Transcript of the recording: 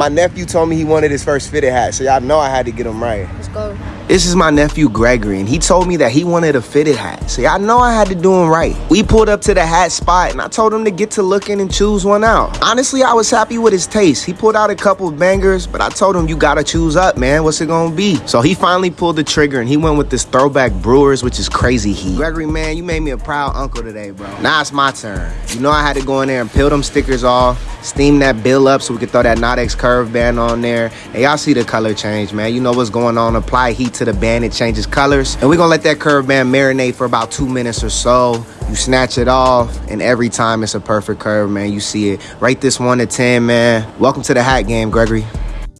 My nephew told me he wanted his first fitted hat, so y'all know I had to get him right. Let's go. This is my nephew Gregory, and he told me that he wanted a fitted hat. So y'all know I had to do him right. We pulled up to the hat spot, and I told him to get to looking and choose one out. Honestly, I was happy with his taste. He pulled out a couple of bangers, but I told him you gotta choose up, man. What's it gonna be? So he finally pulled the trigger, and he went with this throwback Brewers, which is crazy heat. Gregory, man, you made me a proud uncle today, bro. Now it's my turn. You know I had to go in there and peel them stickers off, steam that bill up so we can throw that Nodex curve band on there. And y'all see the color change, man. You know what's going on. Apply heat to the band, it changes colors. And we're gonna let that curve band marinate for about two minutes or so. You snatch it off, and every time it's a perfect curve, man. You see it. Rate this one to 10, man. Welcome to the hat game, Gregory.